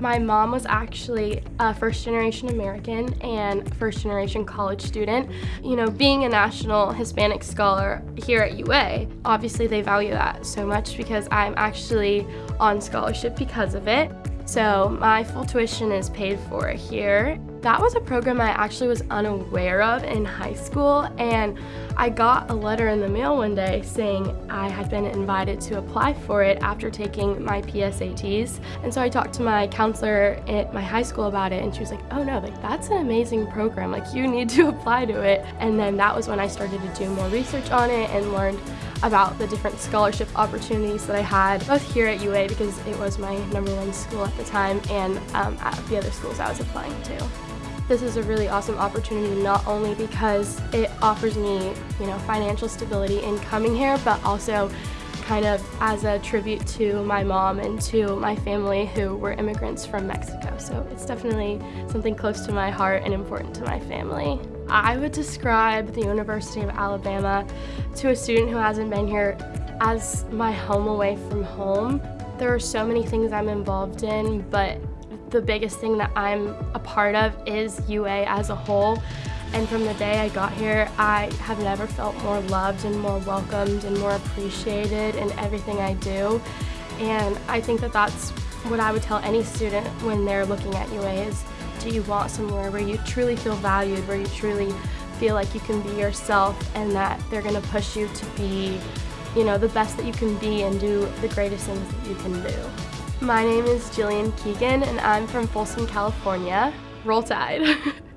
My mom was actually a first generation American and first generation college student. You know, being a national Hispanic scholar here at UA, obviously they value that so much because I'm actually on scholarship because of it. So my full tuition is paid for here. That was a program I actually was unaware of in high school and I got a letter in the mail one day saying I had been invited to apply for it after taking my PSATs. And so I talked to my counselor at my high school about it and she was like, oh no, like that's an amazing program, like you need to apply to it. And then that was when I started to do more research on it and learned about the different scholarship opportunities that I had, both here at UA because it was my number one school at the time and um, at the other schools I was applying to. This is a really awesome opportunity not only because it offers me, you know, financial stability in coming here, but also kind of as a tribute to my mom and to my family who were immigrants from Mexico. So it's definitely something close to my heart and important to my family. I would describe the University of Alabama to a student who hasn't been here as my home away from home. There are so many things I'm involved in, but the biggest thing that I'm a part of is UA as a whole. And from the day I got here, I have never felt more loved and more welcomed and more appreciated in everything I do. And I think that that's what I would tell any student when they're looking at UA is, do you want somewhere where you truly feel valued, where you truly feel like you can be yourself and that they're gonna push you to be, you know, the best that you can be and do the greatest things that you can do. My name is Jillian Keegan and I'm from Folsom, California. Roll Tide!